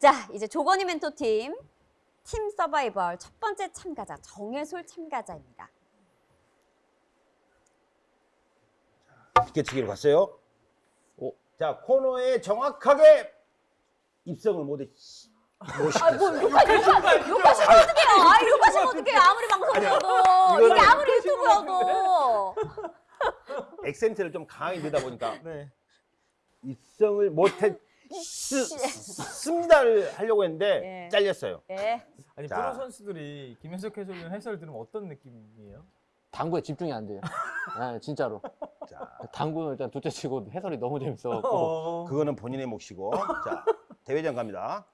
자, 이제 조건희 멘토팀 팀 서바이벌 첫 번째 참가자 정혜솔 참가자입니다. 비켜치기로 갔어요. 오. 자 코너에 정확하게 입성을 못해. 아, 뭐 욕하, 욕하, 욕하시면 어떡해요? 아, 욕하시면 어떡해요? 아무리 방송이어도 이게 아무리 유튜브여도 액센트를 좀 강하게 넣다 보니까 네. 입성을 못했. 습니다를 하려고 했는데 예. 잘렸어요. 예. 아니 자. 프로 선수들이 김현석 해설위원 해설 들으면 어떤 느낌이에요? 당구에 집중이 안 돼요. 네, 진짜로. 자 당구는 일단 둘째 치고 해설이 너무 재밌어갖고. 어. 그거는 본인의 몫이고 자 대회장 갑니다.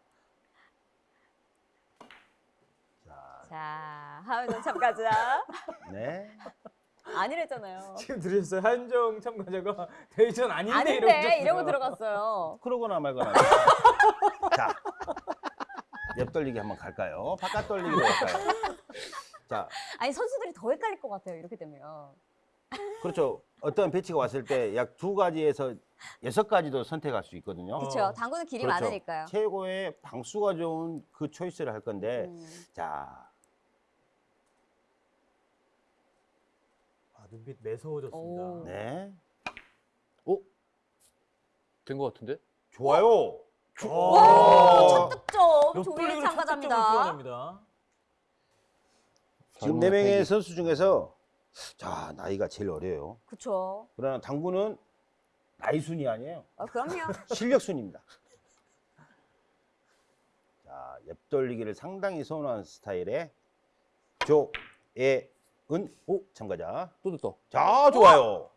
자 자, 하은정 참가자. 네. 아니랬잖아요. 지금 들으셨어요? 한정 참가자가 대전 아닌데 아닌데 이러고 이러고 들어갔어요. 그러거나 말거나. 자, 옆 돌리기 한번 갈까요? 바깥 돌리기로 갈까요? 자, 아니 선수들이 더 헷갈릴 것 같아요. 이렇게 되면. 그렇죠. 어떤 배치가 왔을 때 약 두 가지에서 여섯 가지도 선택할 수 있거든요. 그렇죠. 어. 당구는 길이 그렇죠. 많으니까요. 최고의 방수가 좋은 그 초이스를 할 건데, 음. 자, 아, 눈빛 매서워졌습니다. 오. 네. 오? 된것 같은데? 좋아요. 와, 첫 득점 조일 참가자입니다. 지금 네 명의 선수 중에서, 자, 나이가 제일 어려요. 그렇죠. 그러나 당구는 나이 순이 아니에요. 어, 그럼요. 실력 순입니다. 자, 옆돌리기를 상당히 선호하는 스타일의 조예 은 오 참가자. 또 됐다. 자, 좋아요.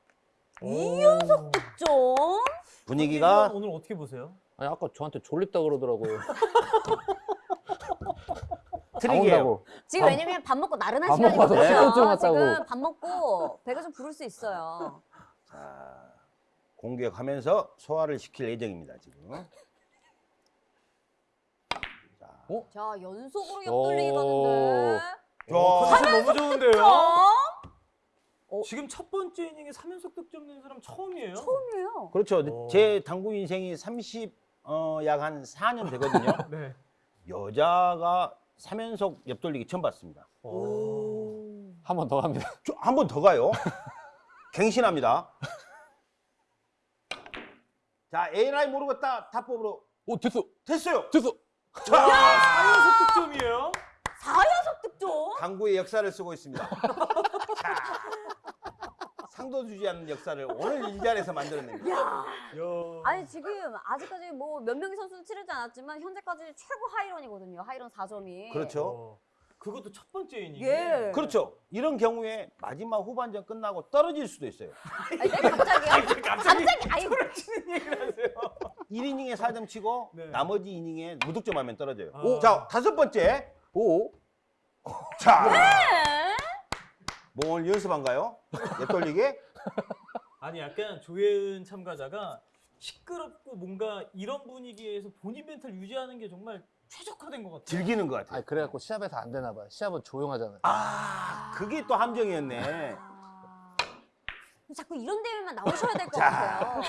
이연석 좀 분위기가 오늘 어떻게 보세요? 아니, 아까 저한테 졸립다 그러더라고요. 트릭이에요. 지금 밥- 왜냐면 밥 먹고 나른한 밥 시간이거든요. 먹어서 시간쯤 왔다고. 지금 밥 먹고 배가 좀 부를 수 있어요. 자, 공격하면서 소화를 시킬 예정입니다, 지금. 자, 어? 자 연속으로 오. 옆돌리기 가는데. 어, 컨디션 너무 좋은데요? 어? 지금 첫 번째 이닝에 3연속 득점 낸 사람 처음이에요. 처음이에요. 그렇죠. 오. 제 당구 인생이 30, 어, 약 한 4년 되거든요. 네. 여자가 3연속 옆돌리기 처음 봤습니다. 오. 한번더 갑니다. 한 번 더 가요. 갱신합니다. 자, A라이 모르겠다. 탑법으로 오, 됐어! 됐어요. 됐어! 와, 4연속 득점이에요? 4연 속 득점. 당구의 역사를 쓰고 있습니다. 자, 상도 주지 않는 역사를 오늘 이 자리에서 만들어냅니다. 야. 아니 지금 아직까지 뭐 몇 명의 선수는 치르지 않았지만 현재까지 최고 하이런이거든요. 하이런 4점이. 그렇죠. 어, 그것도 첫 번째 이닝. 예. 그렇죠. 이런 경우에 마지막 후반전 끝나고 떨어질 수도 있어요. 아니, 네, 갑자기요? 갑자기 갑자기 아유 치는 얘기를 하세요. 1이닝에 4점 치고 네. 나머지 이닝에 무득점 하면 떨어져요. 오. 자, 다섯 번째. 오! 자, 네. 뭐 오늘 연습한가요? 옆돌리기? 아니 약간 조혜은 참가자가 시끄럽고 뭔가 이런 분위기에서 본인 멘탈 유지하는 게 정말 최적화된 것 같아요. 즐기는 것 같아요. 아니, 그래갖고 시합에서 안 되나 봐요. 시합은 조용하잖아요. 아, 그게 또 함정이었네. 아. 자꾸 이런 대회만 나오셔야 될것 자. 같아요.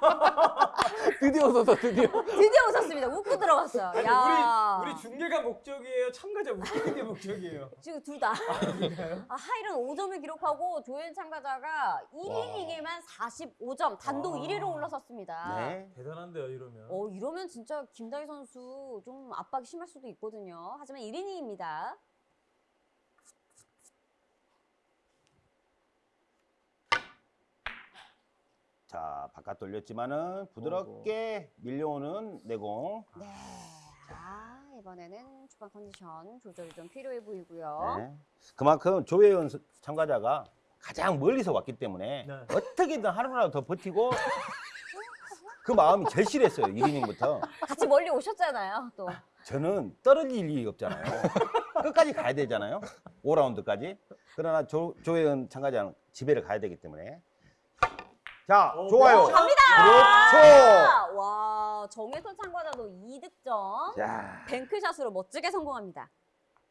드디어 웃었어, 드디어. 드디어 웃었습니다. 웃고 들어갔어요. 아니, 야. 우리 우리 중계가 목적이에요. 참가자 웃기는 게 목적이에요. 지금 둘 다. 아, 하이런 5점을 기록하고 조현 참가자가 1이닝에만 45점 단독 와. 1위로 올라섰습니다. 네. 대단한데요, 이러면. 어, 이러면 진짜 김다희 선수 좀 압박이 심할 수도 있거든요. 하지만 1이닝입니다. 자, 바깥 돌렸지만은 부드럽게 밀려오는 내공. 네. 자, 이번에는 초반 컨디션 조절이 좀 필요해 보이고요. 네. 그만큼 조혜연 스- 참가자가 가장 멀리서 왔기 때문에 네. 어떻게든 하루라도 더 버티고 그 마음이 절실했어요. 1이닝부터. 같이 멀리 오셨잖아요, 또. 저는 떨어질 일이 없잖아요. 끝까지 가야 되잖아요. 5라운드까지. 그러나 조, 조혜은 참가자는 집에를 가야 되기 때문에. 자, 어, 좋아요. 갑니다! 그렇죠. 와, 정혜선 참가자도 2득점. 자, 뱅크샷으로 멋지게 성공합니다.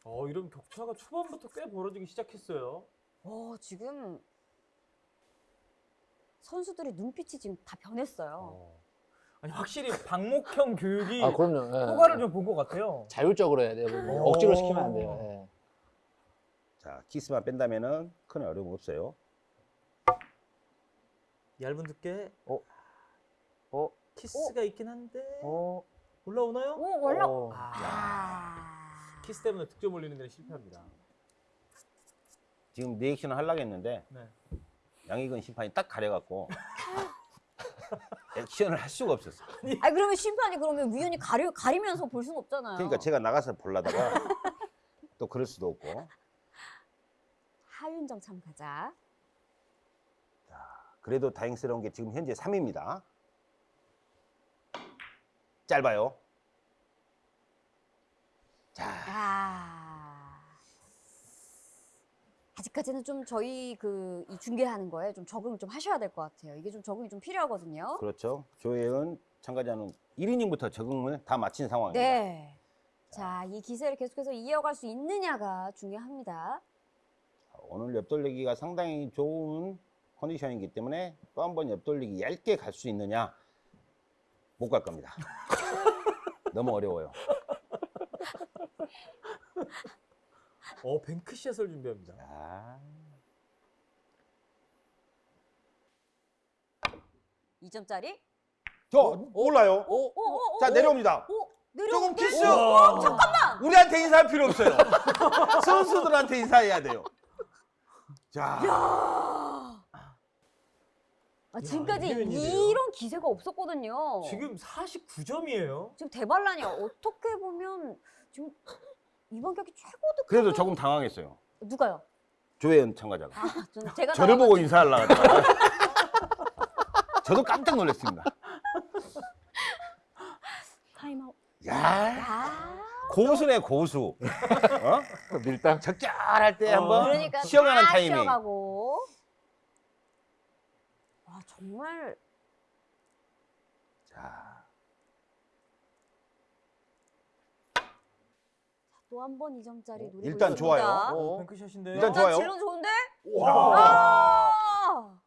어, 이런 격차가 초반부터 꽤 벌어지기 시작했어요. 어, 지금 선수들의 눈빛이 지금 다 변했어요. 어. 아니 확실히 방목형 교육이 아 그럼요. 예. 효과를 좀본 것 같아요. 자율적으로 해야 돼요. 오. 억지로 시키면 안 돼요. 예. 자, 키스만 뺀다면은 큰 어려움 없어요. 얇은 두께. 어? 어? 키스가 있긴 한데 어? 올라오나요? 오 원래 어. 아, 아. 키스 때문에 득점 올리는 데는 실패합니다. 지금 reaction을 하려고 했는데 네. 양희근 심판이 딱 가려갖고 액션을 할 수가 없었어. 아니 그러면 심판이 그러면 위원이 가리 가리면서 볼 수는 없잖아요. 그러니까 제가 나가서 보려다가 또 그럴 수도 없고 하윤정 참 가자. 그래도 다행스러운 게 지금 현재 3위입니다. 짧아요. 자, 아. 아직까지는 좀 저희 그 이 중계하는 거에 좀 적응을 좀 하셔야 될 것 같아요. 이게 좀 적응이 좀 필요하거든요. 그렇죠. 조혜은 참가자는 1이닝부터 적응을 다 마친 상황입니다. 네. 자, 이 기세를 계속해서 이어갈 수 있느냐가 중요합니다. 오늘 옆돌리기가 상당히 좋은 컨디션이기 때문에 또 한 번 옆돌리기 얇게 갈 수 있느냐 못 갈 겁니다. 너무 어려워요. 어 뱅크샷을 준비합니다. 자, 2점짜리. 저 올라요. 오, 오, 오, 자 오, 내려옵니다. 오, 내려. 조금 키스. 와. 잠깐만. 우리한테 인사할 필요 없어요. 선수들한테 인사해야 돼요. 자, 아, 지금까지? 이런 기세가 없었거든요. 지금 49점이에요. 지금 대반란이 어떻게 보면 지금 이번 경기 최고 득. 그래도 조금 당황했어요. 누가요? 조혜은 참가자가. 아, 저는 제가 저를 보고 인사하려고 하다가 저도 깜짝 놀랐습니다. 타임아웃. 야, 아. 고수네 고수. 어? 밀당. 적절할 때 어. 한번 그러니까 쉬어가는 다 타이밍. 쉬어가고. 와 정말 자, 또 한 번 2점짜리 노리고 일단 있습니다. 좋아요. 어, 뱅크샷인데 일단 일단 좋아요. 질은 좋은데? 와. 아!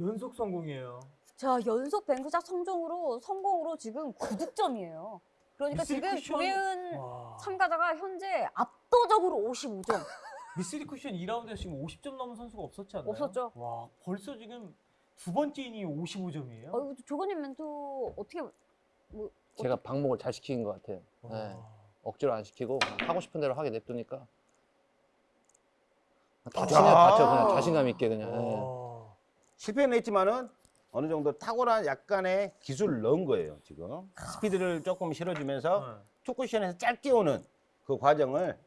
연속 성공이에요. 자 연속 뱅크샷 성공으로 성공으로 지금 9득점이에요. 그러니까 지금 쿠션. 조혜은 와. 참가자가 현재 압도적으로 55점 미스리 쿠션 2라운드에서 지금 50점 넘은 선수가 없었지 않나요? 없었죠. 와 벌써 지금 두 번째 이닝이 55점이에요. 어, 이거 조건님 멘토 어떻게 뭐 제가 방목을 잘 시킨 것 같아요. 네. 억지로 안 시키고 하고 싶은 대로 하게 냅두니까 다치면 자. 다쳐 그냥 자신감 있게 그냥. 예. 와. 실패는 했지만은 어느 정도 탁월한 약간의 기술을 넣은 거예요, 지금. 스피드를 조금 실어주면서 네. 투쿠션에서 짧게 오는 그 과정을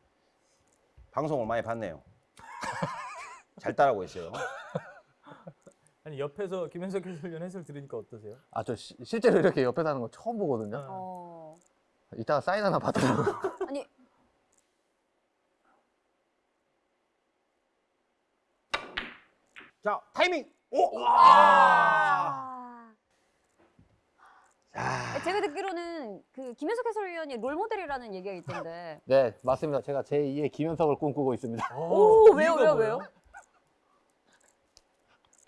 방송을 많이 봤네요. 잘 따라하고 있어요. 아니 옆에서 김현석 해설위원 해설 들으니까 어떠세요? 아, 저 시- 실제로 이렇게 옆에서 하는 거 처음 보거든요. 네. 어. 이따가 사인 하나 받으려고. 아니 자, 타이밍! 오! 아. 자, 제가 듣기로는 그 김현석 해설위원이 롤 모델이라는 얘기가 있던데. 네, 맞습니다. 제가 제 2의 김현석을 꿈꾸고 있습니다. 오, 어, 왜요, 왜요, 뭐예요? 왜요?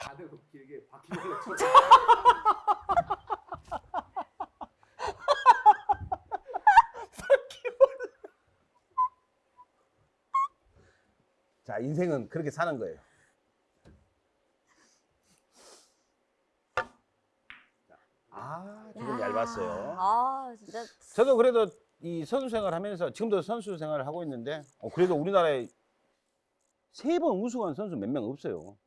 가늘고 길게 바퀴벌레 쳐. 자, 인생은 그렇게 사는 거예요. 아, 조금 야. 얇았어요. 아 진짜 저도 그래도 이 선수 생활 하면서 지금도 선수 생활을 하고 있는데 어, 그래도 우리나라에 세 번 우승한 선수 몇 명 없어요.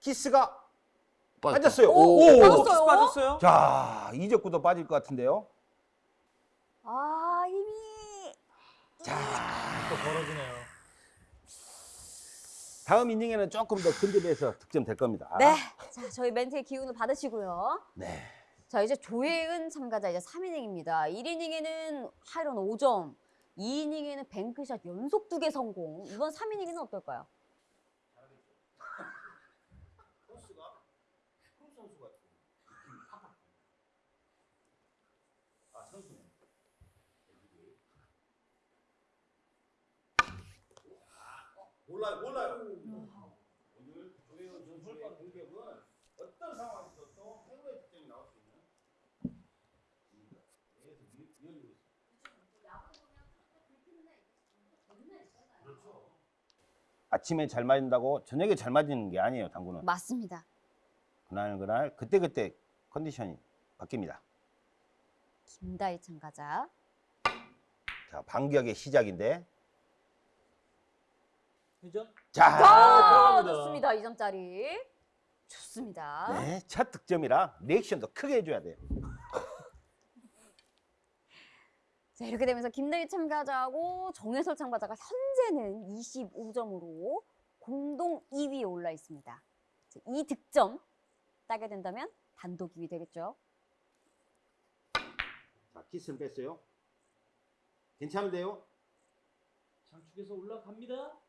키스가 빠졌다. 빠졌어요. 오, 오! 빠졌어요. 키스 빠졌어요? 자, 이적구도 빠질 것 같은데요. 아 이미 또 벌어지네요. 다음 이닝에는 조금 더 근접해서 득점 될 겁니다. 네. 자 저희 멘트의 기운을 받으시고요. 네. 자 이제 조혜은 참가자 이제 3이닝입니다. 1이닝에는 high run 5점, 2이닝에는 bank shot 연속 두개 성공. 이번 3이닝에는 어떨까요? 선수가 큰 선수 같은 느낌이 팍팍 아 선수네 몰라요 몰라요 오늘 조혜원 선수의 공격은 어떤 상황에서도 최고의 득점이 나올 수 있는 계속 밀- 밀리고 있어요. 그렇죠. 아침에 잘 맞는다고 저녁에 잘 맞는 게 아니에요 당구는 맞습니다. 그날 그날 그때 그때 컨디션이 바뀝니다. 김다희 참가자. 자 반격의 시작인데 회전? 자 아. 좋습니다. 2점짜리. 좋습니다. 네, 첫 득점이라 리액션도 크게 해줘야 돼요. 자, 이렇게 되면서 김다희 참가자하고 정혜설 참가자가 현재는 25점으로 공동 2위에 올라 있습니다. 자, 이 득점 따게 된다면 단독 2위 되겠죠. 자 키스는 뺐어요. 괜찮은데요? 장축에서 올라갑니다.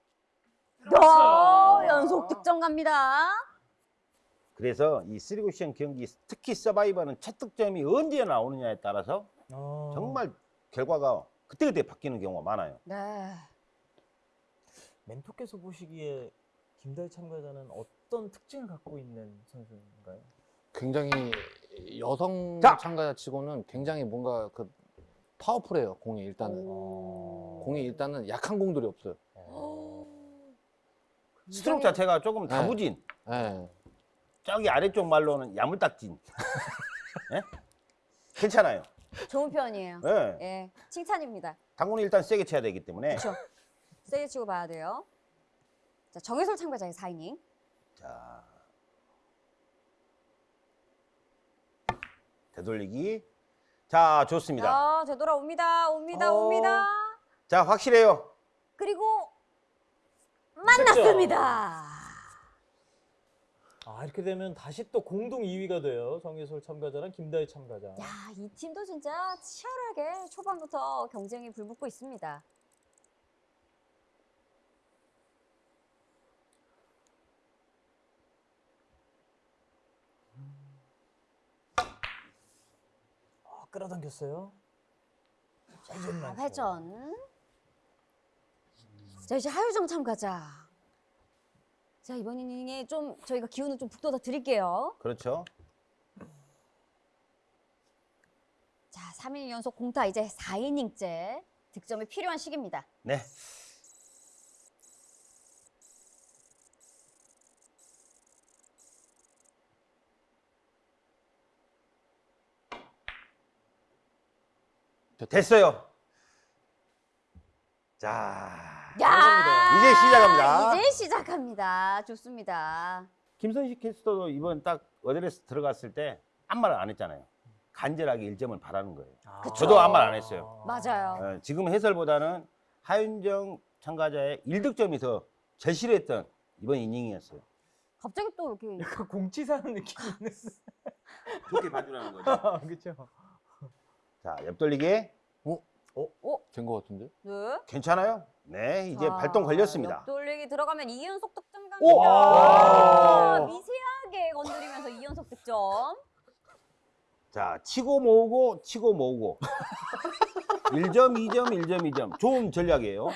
어, 연속 득점 갑니다. 그래서 이 쓰리쿠션 경기 특히 서바이벌은 첫 득점이 언제 나오느냐에 따라서 어. 정말 결과가 그때그때 바뀌는 경우가 많아요. 네. 멘토께서 보시기에 김다희 참가자는 어떤 특징을 갖고 있는 선수인가요? 굉장히 여성 자! 참가자 치고는 굉장히 뭔가 그 파워풀해요 공이 일단은 오. 공이 일단은 약한 공들이 없어요. 스트로크 자체가 조금 네. 다부진, 예. 저기 아래쪽 말로는 야물딱진. 예? 괜찮아요. 좋은 편이에요. 예. 예, 칭찬입니다. 당구는 일단 세게 쳐야 되기 때문에 그렇죠. 세게 치고 봐야 돼요. 자, 정혜설 참가자의 4이닝. 자 되돌리기 자 좋습니다 자, 되돌아옵니다. 옵니다. 어. 옵니다. 자 확실해요 그리고 만났습니다. 아 이렇게 되면 다시 또 공동 2위가 돼요. 정예솔 참가자랑 김다희 참가자. 야, 이 팀도 진짜 치열하게 초반부터 경쟁이 불붙고 있습니다. 아, 끌어당겼어요. 자, 회전만 회전. 자, 이제 하유정 참 가자. 자, 이번 이닝에 좀 저희가 기운을 좀 북돋아 드릴게요. 그렇죠 자, 3인 연속 공타 이제 4이닝째 득점이 필요한 시기입니다. 네 됐어요 자 야! 이제 시작합니다. 이제 시작합니다. 좋습니다. 김선식 캐스터도 이번 딱 어드레스 들어갔을 때 아무 말안 했잖아요 간절하게 1점을 바라는 거예요 아. 저도 아무 말 안 했어요. 맞아요. 어, 지금 해설보다는 하윤정 참가자의 1득점이 더 절실했던 이번 이닝이었어요. 갑자기 또 이렇게 약간 공치사는 느낌이 있는. 좋게 봐주라는 거죠. 그렇죠. 자, 옆돌리기 된 것 같은데? 네. 괜찮아요? 네, 이제 자, 발동 걸렸습니다. 옆돌리기 들어가면 2연속 득점 갑니다. 미세하게 건드리면서 2연속 득점. 자, 치고 모으고 치고 모으고 1점, 2점, 1점, 2점. 좋은 전략이에요.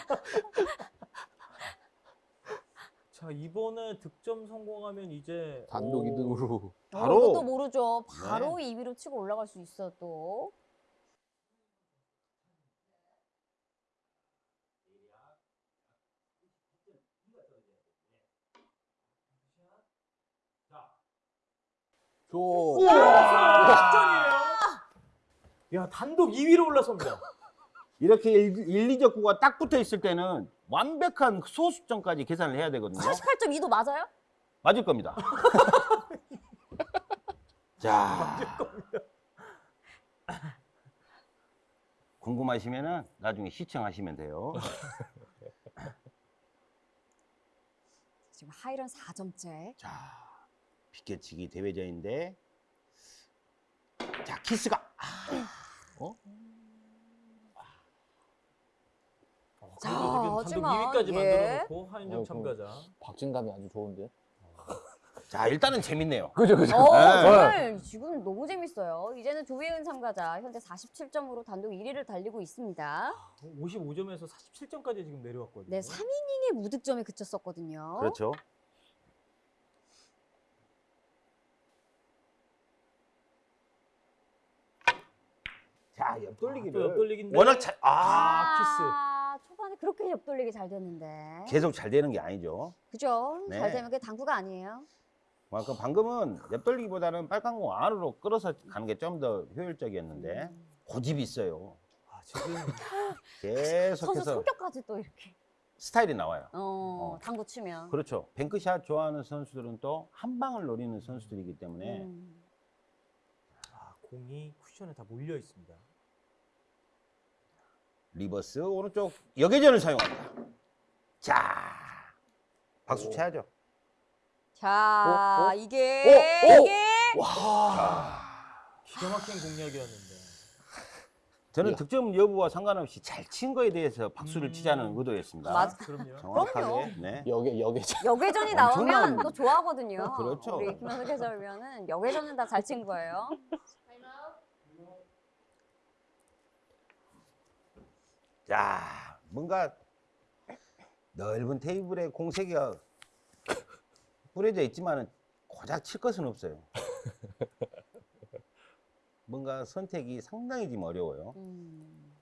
자 이번에 득점 성공하면 이제 단독 오, 2등으로 바로. 어, 이것도 모르죠. 바로 네. 2위로 치고 올라갈 수 있어 또. 줘. 역전이에요. 야 단독 2위로 올라섭니다. 이렇게 1, 2적 구가 딱 붙어 있을 때는 완벽한 소수점까지 계산을 해야 되거든요. 48.2도 맞아요? 맞을 겁니다. 자. 궁금하시면은 나중에 시청하시면 돼요. 지금 하이런 4점째. 자, 비껴치기 대회전인데. 자, 키스가. 아, 어? 자, 지금 단독 하지만, 2위까지 예. 만들어놓고 하윤정 어, 참가자. 박진감이 아주 좋은데. 자 일단은 재밌네요. 그죠 그죠. 어, 네. 정말 지금 너무 재밌어요. 이제는 조혜은 참가자 현재 47점으로 단독 1위를 달리고 있습니다. 55점에서 47점까지 지금 내려왔거든요. 네, 3이닝의 무득점에 그쳤었거든요. 그렇죠. 자 옆돌리기를 또 옆돌리기인데. 워낙 잘, 아 아, 초반에 그렇게 옆돌리기 잘 됐는데. 계속 잘 되는 게 아니죠. 그죠? 네. 잘 되면 그게 당구가 아니에요. 그만큼 방금은 옆돌리기보다는 빨간 공 안으로 끌어서 가는 게 좀 더 효율적이었는데 음. 고집이 있어요. 아, 지금 선수 계속해서 성격까지 또 이렇게. 스타일이 나와요. 어, 어. 당구 치면. 그렇죠. 뱅크샷 좋아하는 선수들은 또 한 방을 노리는 선수들이기 때문에 음. 아, 공이 쿠션에 다 몰려 있습니다. reverse 오른쪽 역회전을 사용합니다. 자, 박수 오. 쳐야죠. 자, 어? 어? 이게 어? 어? 이게 와. 기가 막힌 공략이었는데. 저는 야. 득점 여부와 상관없이 잘 친 거에 대해서 박수를 음. 치자는 의도였습니다. 맞- 그럼요. 정확하게. 네. 여기 여기죠. 역회전이 엄청난- 나오면 또 좋아하거든요. 그렇죠. 우리 김현석 해설위원은 여계전은 다 잘 친 거예요. 자, 뭔가 넓은 테이블에 공세기가 뿌려져 있지만은 고작 칠 것은 없어요. 뭔가 선택이 상당히 좀 어려워요. 음.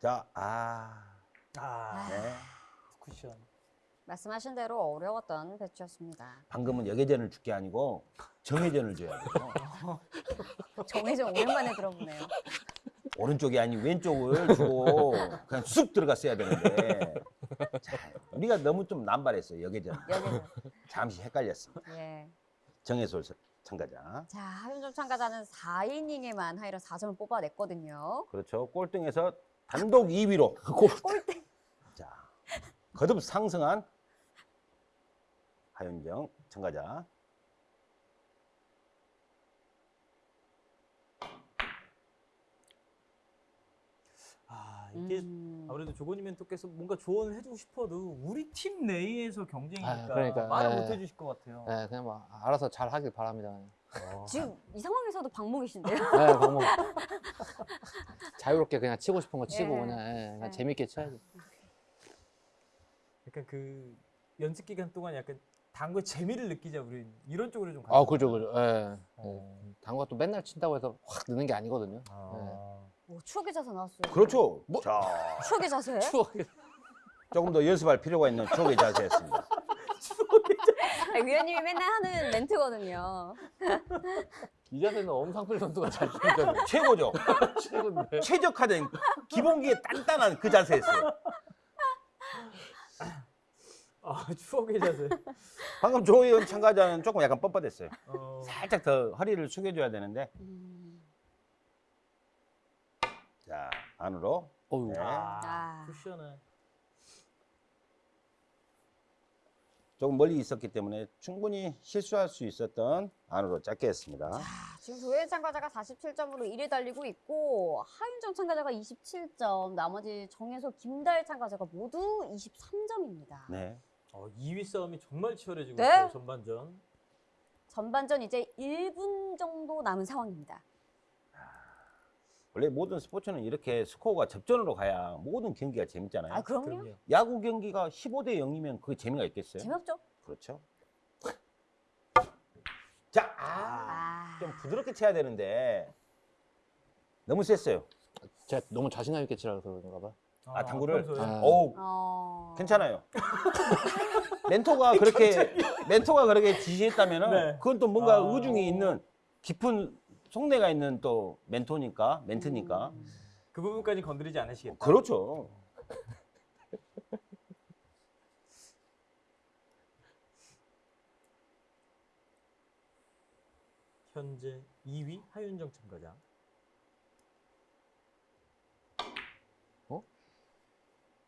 자, 아, 아, 네. 쿠션. 말씀하신 대로 어려웠던 배치였습니다. 방금은 여계전을 줄 게 아니고 정회전을 줘야 돼요. 정혜전 오랜만에 들어보네요. 오른쪽이 아닌 왼쪽을 주고 그냥 쑥 들어갔어야 되는데 자, 우리가 너무 좀 남발했어요 여계전 여계전. 잠시 헷갈렸습니다 예. 정혜솔 선- 참가자 자, 하윤정 참가자는 4이닝에만 하이러 4점을 뽑아냈거든요. 그렇죠 꼴등에서 단독 2위로 꼴등. 자 거듭 상승한 하윤정 참가자 아, 이게 음. 아무래도 조건이 멘토께서 뭔가 조언을 해주고 싶어도 우리 팀 내에서 경쟁이니까 아, 그러니까, 말을 예. 못 해주실 것 같아요. 네, 그냥 뭐 알아서 잘 하길 바랍니다. 어. 지금 이 상황에서도 방목이신데요? 네, 방금 자유롭게 그냥 치고 싶은 거 치고 예. 그냥, 예, 그냥 예. 재밌게 쳐야지. 약간 그 연습 기간 동안 약간 당구의 재미를 느끼자 우리 이런 쪽으로 좀. 아, 그죠, 그죠. 예. 어. 예. 당구가 또 맨날 친다고 해서 확 느는 게 아니거든요. 아. 오, 추억의 자세 나왔어요. 그렇죠 뭐? 자 추억의 자세? 추억. 조금 더 연습할 필요가 있는 추억의 자세였습니다 아니, 위원님이 맨날 하는 멘트거든요. 이 자세는 엄상필 선수가 잘 치니까 최고죠 최고인데. 최적화된 기본기에 단단한 그 자세였어요 아 추억의 자세. 방금 조혜연 참가자는 조금 약간 뻣뻣했어요 어. 살짝 더 허리를 숙여줘야 되는데 음. 자 안으로 어우. 네. 아, 아. 쿠션은 조금 멀리 있었기 때문에 충분히 실수할 수 있었던 안으로 짧게 했습니다. 자, 지금 조혜연 참가자가 47점으로 1위 달리고 있고 하윤정 참가자가 27점, 나머지 정혜솔, 김다일 참가자가 모두 23점입니다. 네. 어, 2위 싸움이 정말 치열해지고 네. 있어요 전반전. 전반전 이제 1분 정도 남은 상황입니다. 원래 모든 스포츠는 이렇게 스코어가 접전으로 가야 모든 경기가 재밌잖아요. 아, 그럼요. 그럼요. 야구 경기가 15대 0이면 그 재미가 있겠어요? 재미없죠? 그렇죠. 자, 아, 아. 좀 부드럽게 쳐야 되는데 너무 셌어요. 제가 너무 자신감 있게 치라서 그런가 봐. 아, 당구를? 평소에? 아. 어우, 어... 괜찮아요. 멘토가 그렇게 멘토가 그렇게 지시했다면은 네. 그건 또 뭔가 아. 의중이 있는 깊은 속내가 있는 또 멘토니까 멘트니까 음. 그 부분까지 건드리지 않으시겠다. 그렇죠. 현재 2위 하윤정 참가자.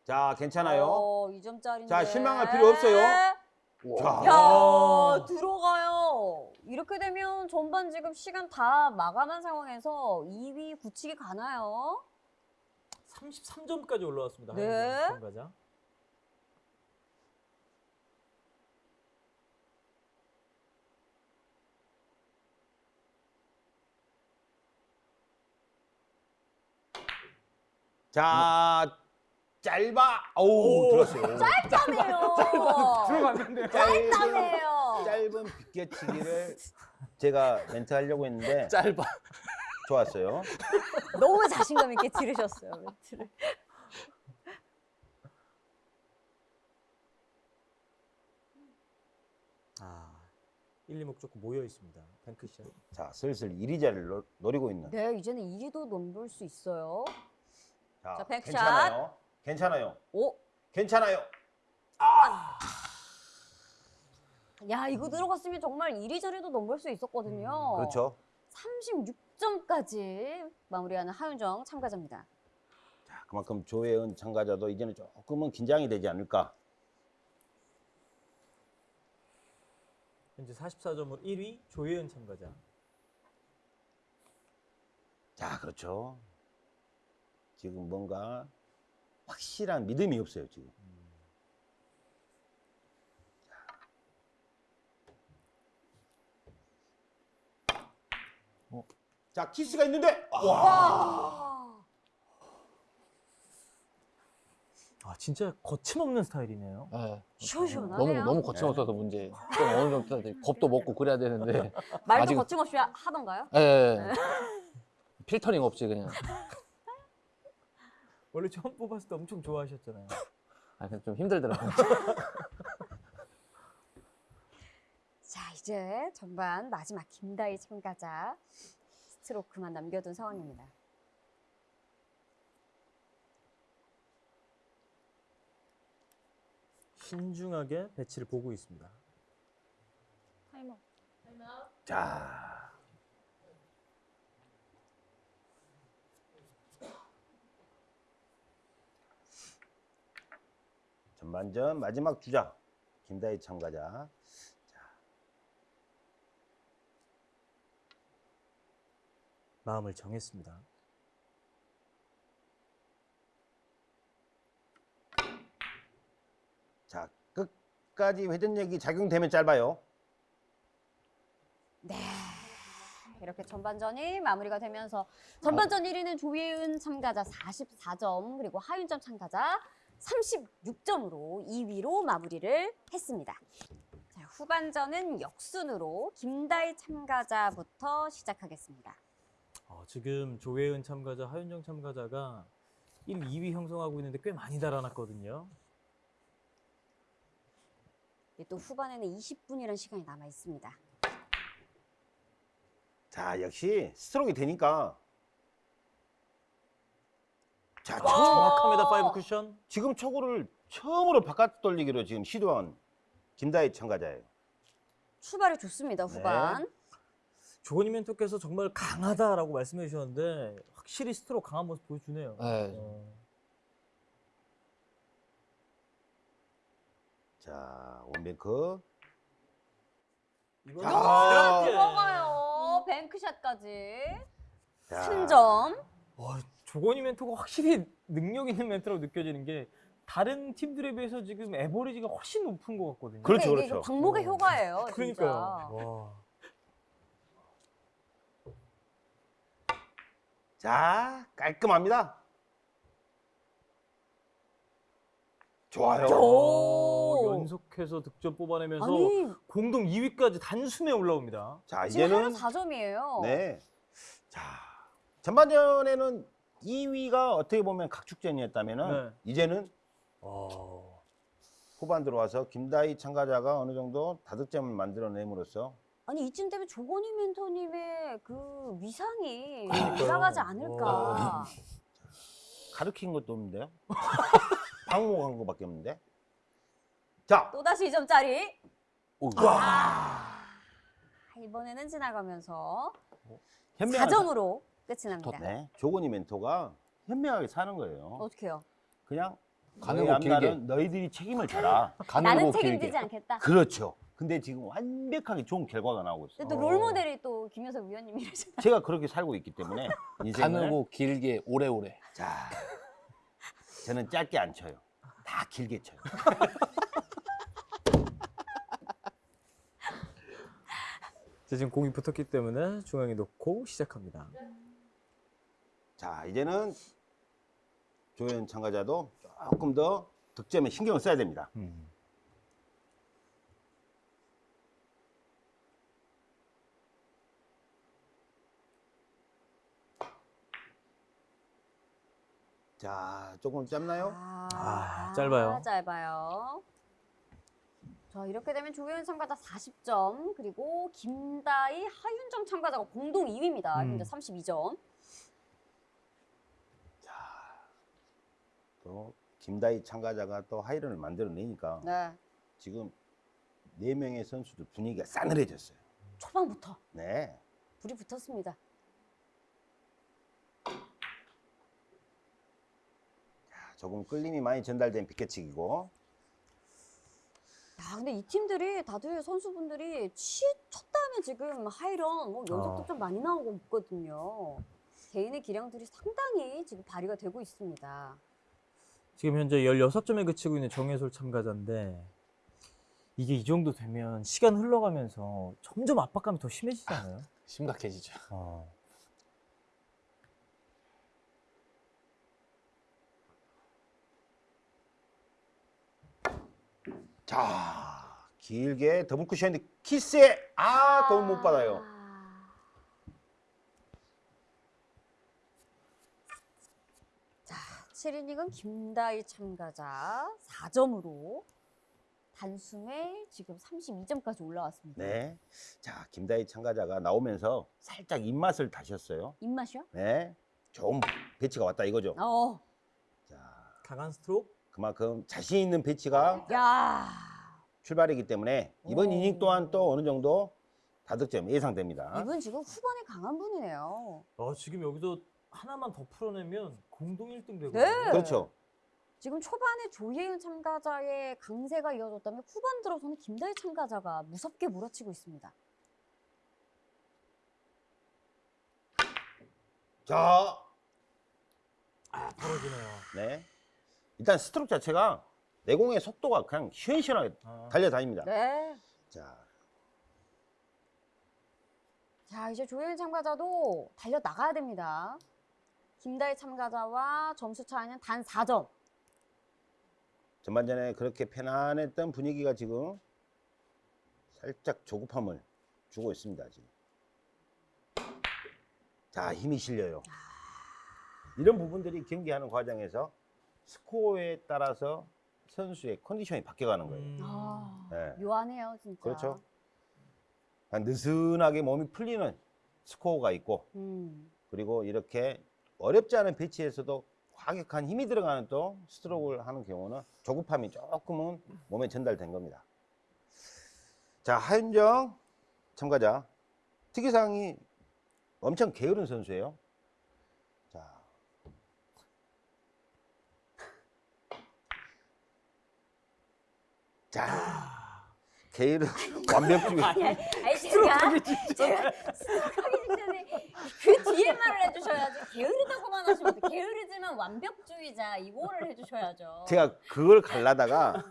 자 괜찮아요. 어, 2점짜리인데. 자, 실망할 필요 없어요. 와. 야 들어가요. 이렇게 되면 전반 지금 시간 다 마감한 상황에서 2위 굳히기 가나요? 33점까지 올라왔습니다. 네. 참가자. 자, 짧아. 어우, 들었어요. 짧다네요. 들어갔는데. 짧다네요. 짧은 비껴치기를 제가 멘트 하려고 했는데 짧아. 좋았어요. 너무 자신감 있게 들으셨어요 멘트를. 아, 1, 2목 좋고 모여 있습니다. bank shot. 자, 슬슬 1위 자리를 노- 노리고 있는. 네 이제는 1위도 넘볼 수 있어요. 자, 자, bank shot. 괜찮아요. 괜찮아요. 오, 괜찮아요. 야 이거 들어갔으면 정말 1위 자리도 넘볼 수 있었거든요. 그렇죠. 36점까지 마무리하는 하윤정 참가자입니다. 자, 그만큼 조혜은 참가자도 이제는 조금은 긴장이 되지 않을까. 현재 44점으로 1위 조혜은 참가자. 자, 그렇죠. 지금 뭔가 확실한 믿음이 없어요, 지금. 어. 자, 키스가 있는데. 와. 와. 아, 진짜 거침없는 스타일이네요. 네. 시원시원하네요. 너무 너무 거침없어서 문제. 좀 어느 정도 겁도 먹고 그래야 되는데. 말도 아직- 거침없이 하- 하던가요? 예. 필터링 없이 그냥. 원래 처음 뽑았을 때 엄청 좋아하셨잖아요. 아, 그냥 좀 힘들더라고요. 자 이제 전반 마지막 김다희 참가자 스트로크만 남겨둔 상황입니다. 신중하게 배치를 보고 있습니다. 타이머. 자. 전반전 마지막 주자 김다희 참가자. 마음을 정했습니다. 자, 끝까지 회전력이 작용되면 짧아요. 네. 이렇게 전반전이 마무리가 되면서 전반전 1위는 조예은 참가자 44점 그리고 하윤점 참가자 36점으로 2위로 마무리를 했습니다. 자, 후반전은 역순으로 김다희 참가자부터 시작하겠습니다. 어, 지금 조혜은 참가자, 하윤정 참가자가 1, 2위 형성하고 있는데 꽤 많이 달아났거든요. 이또 후반에는 20분이라는 시간이 남아 있습니다. 자, 역시 스트로크 되니까. 자, 초, 정확합니다. five cushion. 지금 초구를 처음으로 바깥 돌리기로 지금 시도한 김다희 참가자예요. 출발이 좋습니다. 후반. 조건휘 멘토께서 정말 강하다라고 말씀해 주셨는데 확실히 스트로크 강한 모습 보여주네요. 네. 어, 자, one bank. 이거. 들어가요. 뱅크샷까지. 자, 3점. 와, 조건이 멘토가 확실히 능력 있는 멘토라고 느껴지는 게 다른 팀들에 비해서 지금 에버리지가 훨씬 높은 것 같거든요. 그렇죠, 그렇죠. 방목의 어. 효과예요. 그러니까요. 진짜. 와. 자, 깔끔합니다. 좋아요. 오. 어, 연속해서 득점 뽑아내면서 아니 공동 2위까지 단숨에 올라옵니다. 자, 지금 이제는 하나 4점이에요. 네. 자, 전반전에는 2위가 어떻게 보면 각축전이었다면은 네. 이제는 어, 후반 들어와서 김다희 참가자가 어느 정도 다득점을 만들어냄으로써 아니 이쯤 되면 조건희 멘토님의 그 위상이. 올라가지 않을까. 와. 가르친 것도 없는데요. 방목한 것밖에 없는데. 자, 또 다시 2점짜리. 오, 아, 이번에는 지나가면서 현명한 4점으로 끝이 납니다. 사- 네, 조건이 멘토가 현명하게 사는 거예요. 어떻게요? 그냥 가는 거 길게. 너희들이 책임을 져라. 가는 나는 거 책임지지 길게. 않겠다. 그렇죠. 근데 지금 완벽하게 좋은 결과가 나오고 있어요. 근데 또 롤 모델이 또 김효석 위원님이시잖아요. 제가 그렇게 살고 있기 때문에 인생을 가누고 길게 오래오래. 자 저는 짧게 안 쳐요. 다 길게 쳐요. 자, 지금 공이 붙었기 때문에 중앙에 놓고 시작합니다. 자 이제는 조연 참가자도 조금 더 득점에 신경을 써야 됩니다. 음. 자 조금 짧나요? 아, 짧아요. 짧아요. 자, 이렇게 되면 조현 참가자 40점, 그리고 김다희, 하윤정 참가자가 공동 2위입니다. 음. 현재 32점. 또 김다희 참가자가 또 하이런을 만들어내니까 네. 지금 네 명의 선수들 분위기가 싸늘해졌어요. 초반부터 네. 불이 붙었습니다. 자, 조금 끌림이 많이 전달된 비켜치기고 야, 근데 이 팀들이 다들 선수분들이 치, 첫 다음에 지금 하이런 뭐 연속도 어. 좀 많이 나오고 있거든요. 개인의 기량들이 상당히 지금 발휘가 되고 있습니다. 지금 현재 16점에 그치고 있는 정혜솔 참가자인데 이게 이 정도 되면 시간 흘러가면서 점점 압박감이 더 심해지잖아요. 심각해지죠. 어. 자 길게 더블 쿠션인데 키스에 아 도움 못 받아요. 아. 자, 7이닝은 김다희 참가자 4점으로 단숨에 지금 32점까지 올라왔습니다. 네. 자 김다희 참가자가 나오면서 살짝 입맛을 다셨어요. 입맛이요? 네. 좋은 배치가 왔다 이거죠. 어. 자 강한 스트로크. 그만큼 자신 있는 배치가 야. 출발이기 때문에 이번 오. 이닝 또한 또 어느 정도 다득점 예상됩니다. 이분 지금 후반에 강한 분이네요. 어, 지금 여기서 하나만 더 풀어내면 공동 1등 되거든요. 네. 그렇죠. 지금 초반에 조예은 참가자의 강세가 이어졌다면 후반 들어서는 김다희 참가자가 무섭게 몰아치고 있습니다. 자, 아, 벌어지네요. 네. 일단 스트로크 자체가 내공의 속도가 그냥 시원시원하게 아. 달려다닙니다. 네. 자, 자, 이제 조예은 참가자도 달려 나가야 됩니다. 김다희 참가자와 점수 차이는 단 4점. 전반전에 그렇게 편안했던 분위기가 지금 살짝 조급함을 주고 있습니다. 지금. 자, 힘이 실려요. 이런 부분들이 경기하는 과정에서 스코어에 따라서 선수의 컨디션이 바뀌어가는 거예요. 음. 아, 네. 묘하네요, 진짜. 그렇죠. 그냥 느슨하게 몸이 풀리는 스코어가 있고 음. 그리고 이렇게 어렵지 않은 배치에서도 과격한 힘이 들어가는 또 스트로크를 하는 경우는 조급함이 조금은 몸에 전달된 겁니다. 자, 하윤정 참가자. 특이사항이 엄청 게으른 선수예요. 자. 자. 게으른 완벽주의. 아니, 아니, 아니 제가 제가 스트로크하기 직전에 그 뒤에 말을 해주셔야지 게으르다고만 하시면. 게으르지만 완벽주의자 이거를 해주셔야죠. 제가 그걸 갈라다가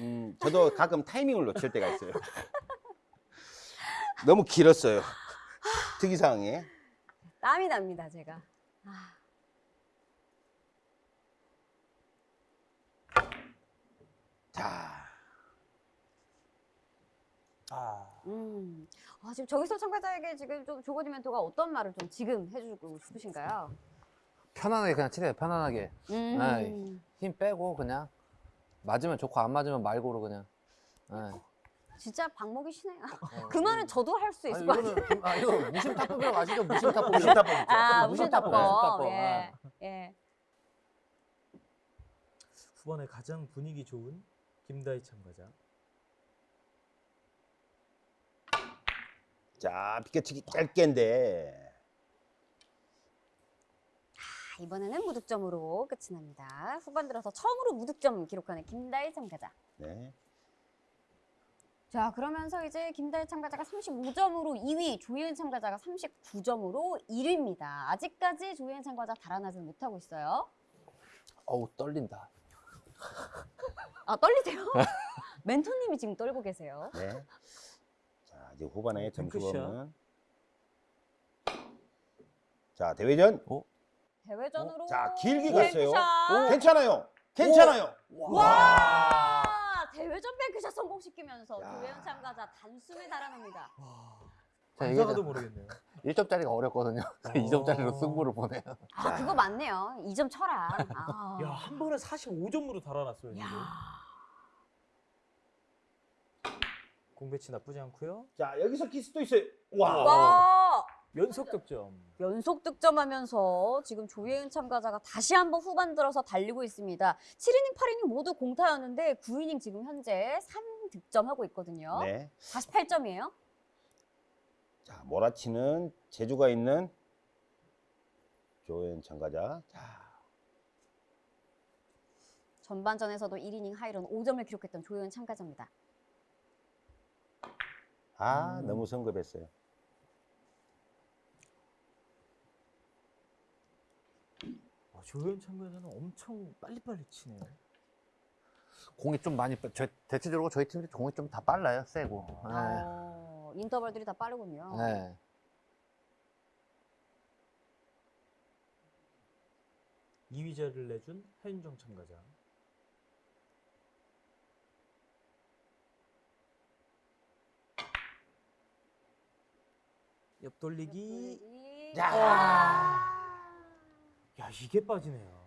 음, 저도 가끔 타이밍을 놓칠 때가 있어요. 너무 길었어요. 특이사항이. 땀이 납니다, 제가. 아, 자, 아. 음. 아, 지금 저기서 참가자에게 지금 좀 조건이 멘토가 어떤 말을 좀 지금 해주고 싶으신가요? 편안하게 그냥 치세요. 편안하게. 음. 아이. 힘 빼고 그냥 맞으면 좋고 안 맞으면 말고로 그냥. 예. 진짜 박목이시네요. 그 말은 저도 할 수 있을 것 같아요. 김- 아 이거 무심타법이라고 아시죠? 무심타법. 무심타법. 아, 무심타법. 무심타법. 예. 예. 후반에 가장 분위기 좋은 김다희 참가자. 자, 비켜치기 짧게인데. 이번에는 무득점으로 끝이 납니다. 후반 들어서 처음으로 무득점 기록하는 김다일 참가자. 네. 자, 그러면서 이제 김다일 참가자가 35점으로 2위, 조예은 참가자가 39점으로 1위입니다. 아직까지 조예은 참가자 달아나지는 못하고 있어요. 어우 떨린다. 아, 떨리세요? 멘토님이 지금 떨고 계세요. 네. 자, 이제 후반에 점수 핑크샷. 없는. 자, 대회전. 대회전으로. 자, 길게 갔어요. 뱅크샷. 괜찮아요. 괜찮아요. 와! 대회전 뱅크샷 성공시키면서 야. 조예은 참가자 단숨에 달아납니다. 자, 이게 반사가도 모르겠네요. 1점짜리가 어렵거든요. 2점짜리로 승부를 보네요. 아, 그거 맞네요. 2점 쳐라. 아. 야, 한 번에 45점으로 달아났어요, 지금. 야. 공배치 나쁘지 않고요. 자, 여기서 키스도 있어요. 와. 와! 연속 득점. 연속 득점하면서 지금 조예은 참가자가 다시 한번 후반 들어서 달리고 있습니다. 7이닝, 8이닝 모두 공타였는데 9이닝 지금 현재 3득점하고 있거든요. 네. 48점이에요. 자, 몰아치는 재주가 있는 조현 참가자. 자, 전반전에서도 1이닝 하이런 5점을 기록했던 조예은 참가자입니다. 아, 음. 너무 성급했어요. 아, 조현 참가자는 엄청 빨리빨리 치네요. 공이 좀 많이 빠- 저, 대체적으로 저희 팀들이 공이 좀 다 빨라요. 세고. 네. 어, 인터벌들이 다 빠르군요. 네. 이위자를 내준 하윤정 참가자. 옆 돌리기. 돌리기. 자. 야, 이게 빠지네요.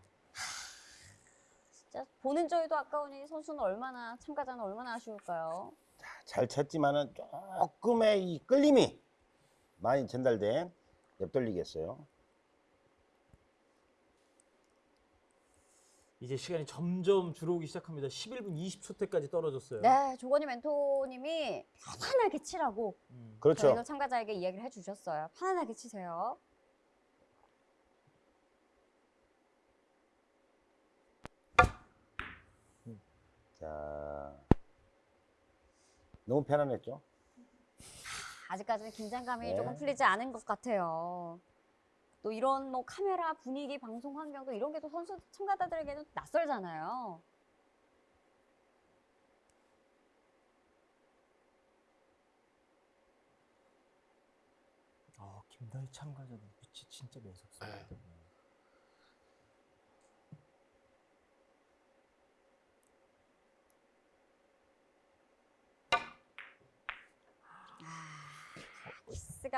진짜 보는 저희도 아까우니 선수는 얼마나 참가자는 얼마나 아쉬울까요? 잘 쳤지만은 조금의 이 끌림이 많이 전달된 옆돌리기였어요. 이제 시간이 점점 줄어오기 시작합니다. 11분 20초 때까지 떨어졌어요. 네, 조건희 멘토님이 편안하게 치라고 음. 그렇죠. 저희도 참가자에게 이야기를 해주셨어요. 편안하게 치세요. 자, 너무 편안했죠? 아직까지는 긴장감이 네. 조금 풀리지 않은 것 같아요. 또 이런 뭐 카메라 분위기, 방송 환경도 이런 게 또 선수 참가자들에게는 낯설잖아요. 아, 김다희 참가자 눈빛이 진짜 매섭습니다. 네.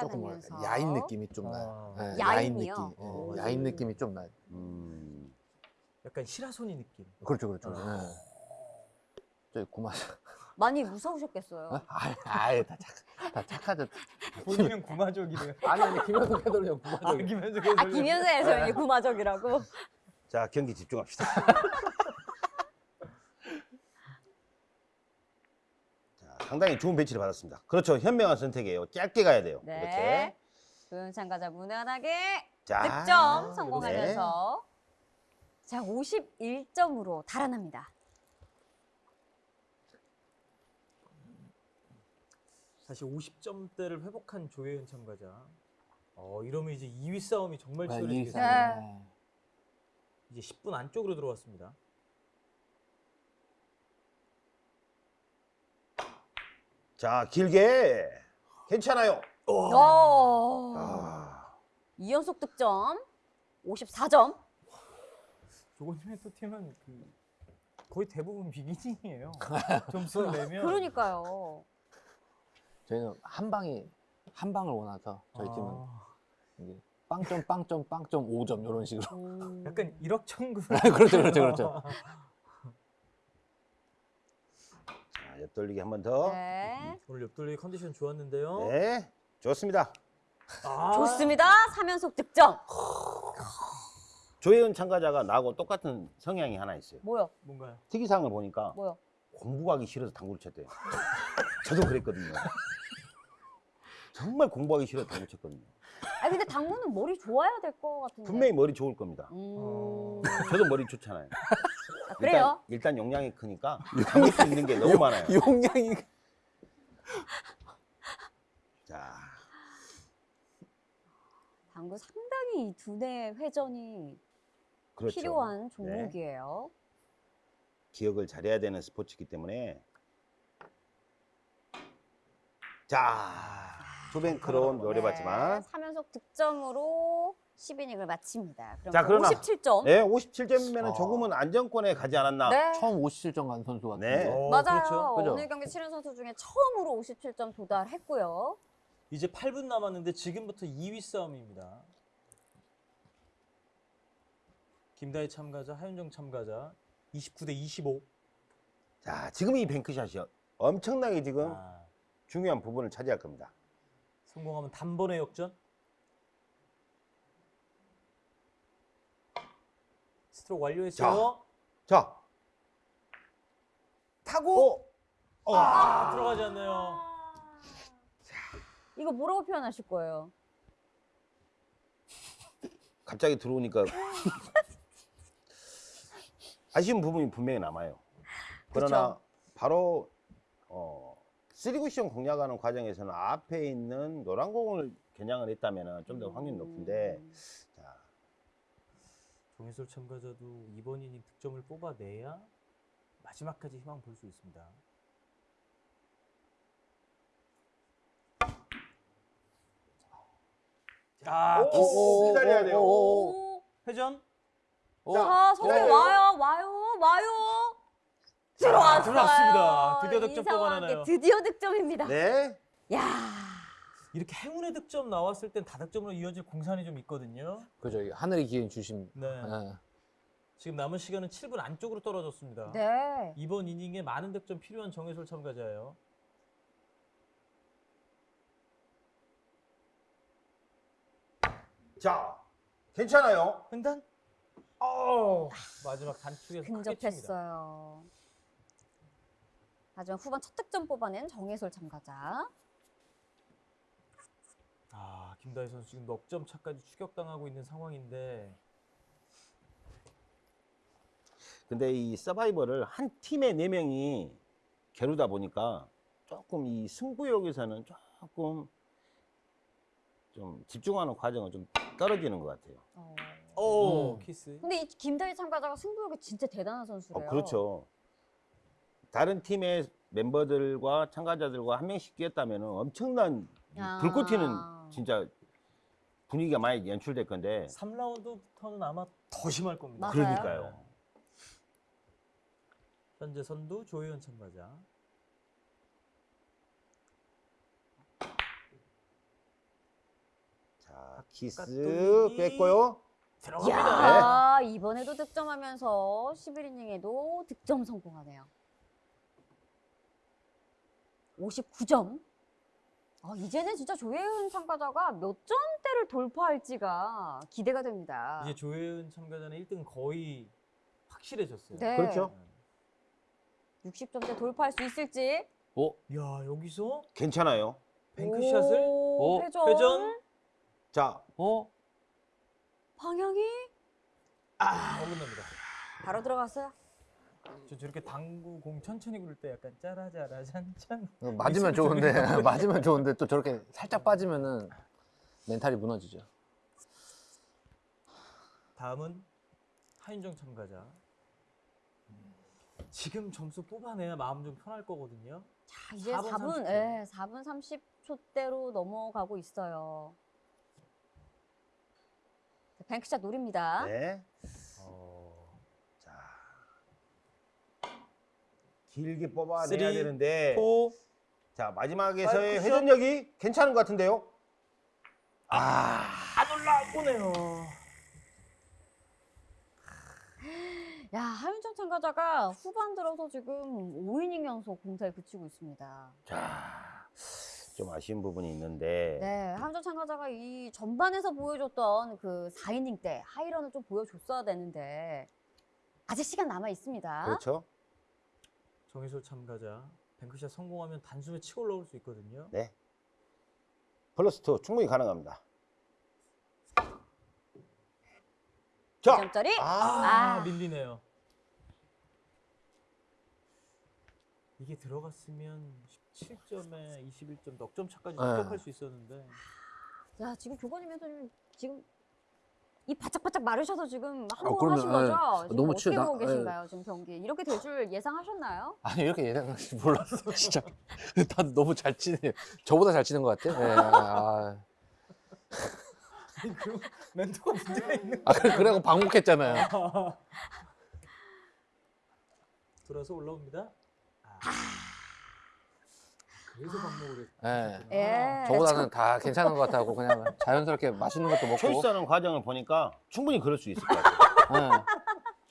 조금 뭐랄까, 나면서 야인 느낌이 좀 나요. 아. 네, 야인이요? 느낌. 네, 어. 야인 느낌이 좀 나요. 음, 약간 시라소니 느낌. 그렇죠, 그렇죠. 아. 네. 저기 구마. 많이 무서우셨겠어요. 아예, 아예 다 착, 다 착하죠. 본인은 구마적이래요. 아니 아니 김현수 캐돌이 형 아. 김현수 아, 김현수 해설이 구마적이라고? 자, 경기 집중합시다. 상당히 좋은 배치를 받았습니다. 그렇죠. 현명한 선택이에요. 짧게 가야 돼요. 네. 이렇게. 조연 참가자 무난하게 자, 득점 네. 성공하면서 자 51점으로 달아납니다. 다시 50점대를 회복한 조혜은 참가자. 어, 이러면 이제 2위 싸움이 정말 네, 치열해지겠네요. 네. 이제 10분 안쪽으로 들어왔습니다. 자, 길게. 괜찮아요. 오. 아, 2연속 득점 54점. 조건님의 또 팀은 그 거의 대부분 비기닝이에요. 점수를 내면 그러니까요. 저희는 한 방이 한 방을 원해서 저희 팀은 아, 이게 빵점 빵점 빵점 5점 이런 식으로. 음. 약간 일확천금. 그렇죠, 그렇죠, 그렇죠. 자, 옆돌리기 한 번 더. 네. 네. 오늘 옆돌리 컨디션 좋았는데요. 좋습니다. 아, 좋습니다. 3연속 득점. 조혜은 참가자가 나하고 똑같은 성향이 하나 있어요. 뭐요? 뭔가요? 특이사항을 보니까 뭐요? 공부하기 싫어서 당구를 쳤대요. 저도 그랬거든요. 정말 공부하기 싫어서 당구 쳤거든요. 아 근데 당구는 머리 좋아야 될 것 같은데. 분명히 머리 좋을 겁니다. 음. 저도 머리 좋잖아요. 아, 그래요? 일단, 일단 용량이 크니까 담을 수 있는 게 너무 많아요. 용량이 자, 당구 상당히 이 두뇌 회전이 그렇죠. 필요한 종목이에요. 기억을 잘해야 되는 스포츠이기 때문에 자, 투뱅크로 노려봤지만 네, 3연속 득점으로 10이닝을 마칩니다. 그럼 자, 그러나- 57점. 네, 57점이면 어. 조금은 안정권에 가지 않았나. 네. 처음 57점 간 선수 같은데. 네. 어, 맞아요. 그렇죠. 그죠? 오늘 경기 치른 선수 중에 처음으로 57점 도달했고요. 이제 8분 남았는데 지금부터 2위 싸움입니다. 김다희 참가자, 하윤정 참가자 29대 25. 자, 지금 이 뱅크샷이 엄청나게 지금 아, 중요한 부분을 차지할 겁니다. 성공하면 단번에 역전. 스트로크 완료했어요. 자, 타고 어. 아, 들어가지 않네요. 이거 뭐라고 표현하실 거예요? 갑자기 들어오니까 아쉬운 부분이 분명히 남아요. 그러나 그쵸. 바로 어, 3쿠션 공략하는 과정에서는 앞에 있는 노란 공을 겨냥을 했다면 좀 더 확률이 높은데 음. 자, 정혜솔 참가자도 이번 이닝 득점을 뽑아내야 마지막까지 희망 볼 수 있습니다. 자, 오, 키스 오, 기다려야 돼요. 오. 회전. 어, 자, 네. 와요, 와요, 와요. 들어왔어요. 들어왔습니다. 드디어 득점 이상하게 뽑아내나요? 드디어 득점입니다. 네. 야, 이렇게 행운의 득점 나왔을 땐 다득점으로 이어질 공산이 좀 있거든요. 그죠. 이 하늘의 기회인 주심. 네. 예. 지금 남은 시간은 7분 안쪽으로 떨어졌습니다. 네. 이번 이닝에 많은 득점 필요한 정혜솔 참가자예요. 자, 괜찮아요. 횡단. 어, 마지막 단축에서 크게 칩니다. 근접했어요. 하지만 후반 첫 득점 뽑아낸 정혜솔 참가자. 아, 김다희 선수 지금 넉 점 차까지 추격당하고 있는 상황인데 근데 이 서바이벌을 한 팀에 네 명이 겨루다 보니까 조금 이 승부욕에서는 조금 좀 집중하는 과정은 좀 떨어지는 것 같아요. 어. 오, 음. 키스. 근데 이 김다희 참가자가 승부욕이 진짜 대단한 어, 선수래요. 그렇죠. 다른 팀의 멤버들과 참가자들과 한 명씩 뛰었다면 엄청난 아. 불꽃 튀는 진짜 분위기가 많이 연출될 건데 3라운드부터는 아마 더 심할 겁니다. 맞아요. 그러니까요. 현재 선두 조혜연 참가자. 자, 키스. 뺐고요. 들어갑니다. 야, 이번에도 득점하면서 11이닝에도 득점 성공하네요. 59점. 아, 이제는 진짜 조혜은 참가자가 몇 점대를 돌파할지가 기대가 됩니다. 이제 조혜연 참가자는 1등 거의 확실해졌어요. 네. 그렇죠. 60점대 돌파할 수 있을지. 오, 야, 여기서 괜찮아요. 뱅크샷을 오, 오, 회전. 회전. 자, 어? 방향이 아, 어긋납니다. 바로 들어갔어요. 저 저렇게 당구 공 천천히 굴릴 때 약간 짜라짜라 잔짠. 어, 맞으면 좋은데 맞으면 좋은데 또 저렇게 살짝 빠지면은 멘탈이 무너지죠. 다음은 하윤정 참가자. 지금 점수 뽑아내야 마음 좀 편할 거거든요. 자, 이제 4분 4분, 30초. 예, 4분 30초대로 넘어가고 있어요. 자, bank shot 노립니다. 네. 어, 자. 길게 뽑아내야 three, 되는데 four. 자, 마지막에서의 five cushion. 회전력이 괜찮은 것 같은데요. 아, 안 올라오네요. 야, 하윤정 참가자가 후반 들어서 지금 5이닝 연속 공사에 그치고 있습니다. 자, 좀 아쉬운 부분이 있는데 네, 하윤정 참가자가 이 전반에서 보여줬던 그 4이닝 때 하이런을 좀 보여줬어야 되는데 아직 시간 남아 있습니다. 그렇죠. 정희솔 참가자 뱅크샷 성공하면 단숨에 치고 올라올 수 있거든요. 네. 플러스 2 충분히 가능합니다. 자. 점짜리 아. 아, 아, 밀리네요. 이게 들어갔으면 17점에 21점 넉점 차까지 네. 습격할 수 있었는데. 아, 야, 지금 교관님 회장님 지금 이 바짝바짝 마르셔서 지금 한번 아. 하신 예. 거죠? 지금 너무 어떻게 보고 예. 계신가요? 지금 경기 이렇게 될 줄 예상하셨나요? 아니 이렇게 예상할지 몰랐어 진짜. 다 너무 잘 치네요. 저보다 잘 치는 것 같아. 예, 아, 그 멘토가 문제가 있는 아 그래- 그래갖고 방목했잖아요. 돌아서 올라옵니다. 아. 그래서 반복을 했. 예. 예. 저보다는 다 괜찮은 것 같아고 그냥 자연스럽게 맛있는 것도 먹고. 초이스하는 과정을 보니까 충분히 그럴 수 있을 것 같아요. 예.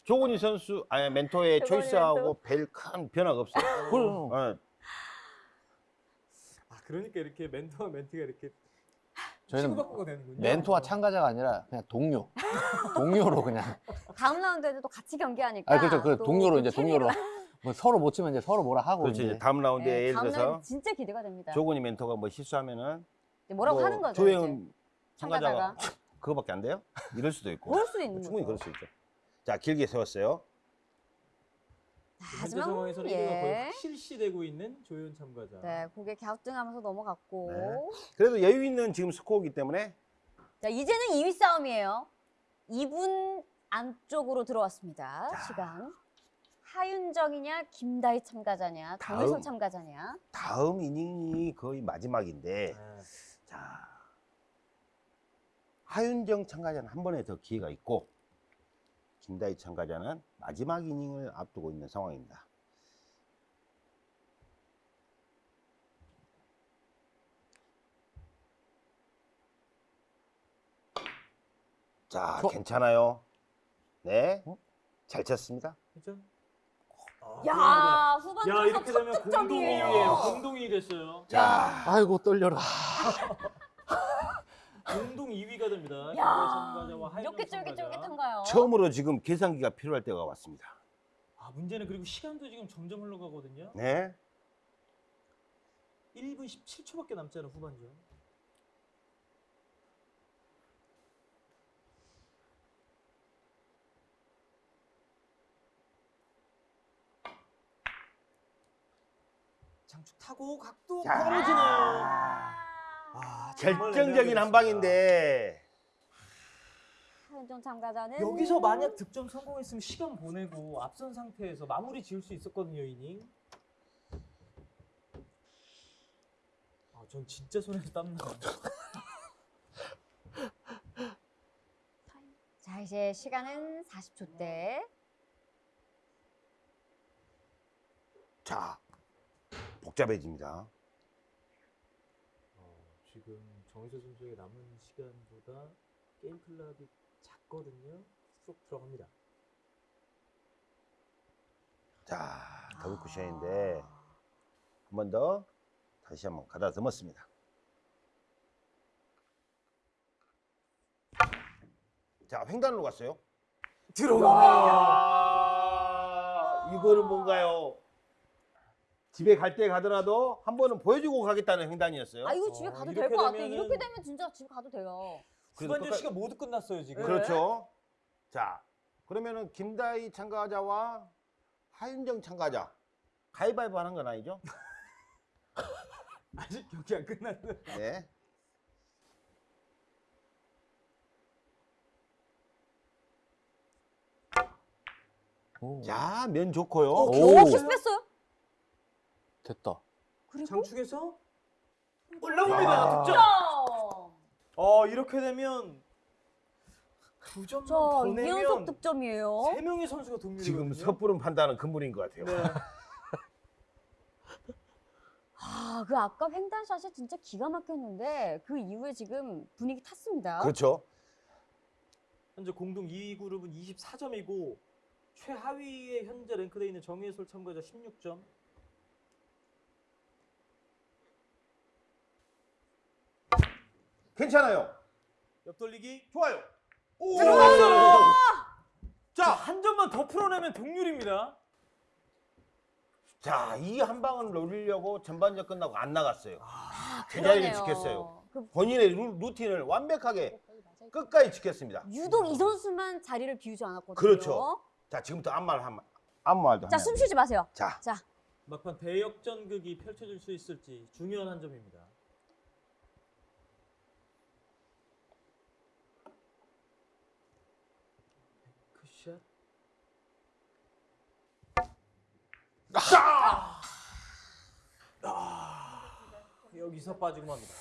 조건희 선수, 아니 멘토의 초이스하고 별 큰 변화가 없어요. 그럼. 예, 아 그러니까 이렇게 멘토와 멘티가 이렇게 저희는 치고받고가 되는군요. 멘토와 참가자가 아니라 그냥 동료. 동료로 그냥. 다음 라운드에도 또 같이 경기하니까. 아 그렇죠. 그 또 동료로 이제 동료로. 뭐 서로 못 치면 이제 서로 뭐라 하고. 그렇지. 이제. 다음 라운드에 네, 예를 다음 들어서 라운드 진짜 기대가 됩니다. 조건희 멘토가 뭐 실수하면은 이제 뭐라고 뭐 하는 거죠? 조혜은 이제. 참가자가 그거밖에 안 돼요? 이럴 수도 있고. 그럴 수도 있는 충분히 거죠. 그럴 수 있죠. 자, 길게 세웠어요. 현재 하지만 상황에서는 예. 1위가 거의 확실시되고 있는 조현 참가자. 네, 고개 갸우뚱하면서 넘어갔고. 네. 그래도 여유 있는 지금 스코어이기 때문에 자, 이제는 2위 싸움이에요. 2분 안쪽으로 들어왔습니다. 자. 시간. 하윤정이냐, 김다희 참가자냐, 다음. 정혜솔 참가자냐. 다음 이닝이 거의 마지막인데 네. 자 하윤정 참가자는 한 번에 더 기회가 있고 김다희 참가자는 마지막 이닝을 앞두고 있는 상황입니다. 자, 저- 괜찮아요. 네, 어? 잘 쳤습니다. 그죠? 아, 야. 후반 야 이렇게 되면 공동 득점이에요. 2위예요. 공동 2위 됐어요. 자, 아이고 떨려라. 공동 2위가 됩니다. 야, 이렇게. 쫄깃쫄깃한가요? 처음으로 지금 계산기가 필요할 때가 왔습니다. 아 문제는 그리고 시간도 지금 점점 흘러가거든요. 네, 1분 17초밖에 남지 않은 후반전. 장축 타고 각도 자. 떨어지네요. 아, 아, 결정적인 한. 방인데 하윤정 참가자는 여기서 만약 득점 성공했으면 시간 보내고 앞선 상태에서 마무리 지을 수 있었거든요 이닝. 아, 전 진짜 손에서 땀 나요. 자, 이제 시간은 40초대. 자 복잡해집니다. 어, 지금 정희서 선수의 남은 시간보다 게임 클락이 작거든요. 쏙 들어갑니다. 자 더블 쿠션인데 한 번 더 다시 한번 가다 넘었습니다. 자 횡단으로 갔어요. 아, 이거는 뭔가요? 집에 갈 때 가더라도 한 번은 보여주고 가겠다는 횡단이었어요. 아, 이거 집에 어, 가도 이렇게 될것 같아. 이렇게 되면 진짜 집에 가도 돼요. 그래도 후반전 끝까- 시간 모두 끝났어요 지금. 그렇죠. 자 그러면은 김다희 참가자와 하윤정 참가자 가위바위보 하는 건 아니죠? 아직 경기 안 끝났는데. 네. 오, 자, 면 좋고요. 어, 오. 겨우 뺐어요? 됐다. 그리고 장축에서 올라옵니다. 아. 득점. 어 이렇게 되면 두 점만 자, 더 이연속 내면 득점이에요. 세 명의 선수가 동률이거든요. 지금 섣부른 판단은 근본인 것 같아요. 네. 아, 그 아까 횡단샷이 진짜 기가 막혔는데 그 이후에 지금 분위기 탔습니다. 그렇죠. 현재 공동 2위 그룹은 24점이고 최하위에 현재 랭크되어 있는 정예솔 참가자 16점. 괜찮아요. 옆돌리기 좋아요. 오! 들어갔어요. 자, 한 점만 더 풀어내면 동률입니다. 자, 이 한 방을 노리려고 전반전 끝나고 안 나갔어요. 아, 그 자리를. 지켰어요. 그 본인의 루, 루틴을 완벽하게 끝까지 지켰습니다. 유독 이 선수만 자리를 비우지 않았거든요. 그렇죠. 자, 지금부터 말 한, 아무 말도 자, 하면 숨안 쉬지 마세요. 자, 자, 막판 대역전극이 펼쳐질 수 있을지 중요한 한 점입니다. 아, 여기서 빠지고 맙니다.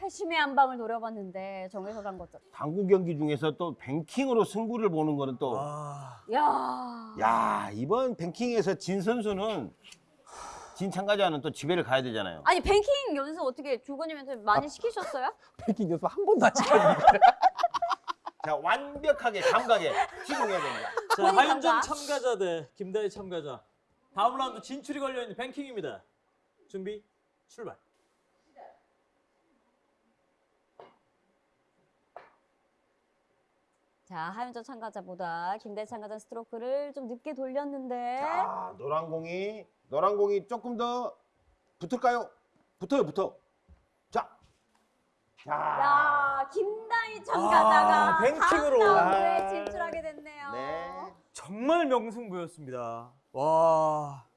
회심의 한 방을 노려봤는데 정해서 간 거죠. 당구 경기 중에서 또 뱅킹으로 승부를 보는 거는 또 아, 야, 야, 이번 뱅킹에서 진 선수는 진 참가자는 또 집에를 가야 되잖아요. 아니 뱅킹 연습 어떻게 조건님한테 많이 시키셨어요? 백킹 연습 한 번도 안 시켰는데. 자, 완벽하게 감각에 집중해야 됩니다. 자, 하윤정. 참가자 대 김다희 참가자. 다음 라운드 진출이 걸려 있는 뱅킹입니다. 준비 출발. 자, 하윤정 참가자보다 김대 참가자 스트로크를 좀 늦게 돌렸는데 자, 노란 공이 노란 공이 조금 더 붙을까요? 붙어요, 붙어. 자, 자, 야, 김다희 참가자가 아, 뱅킹으로. 다음 라운드에 아. 진출하게 됐네요. 네. 정말 명승부였습니다. 와.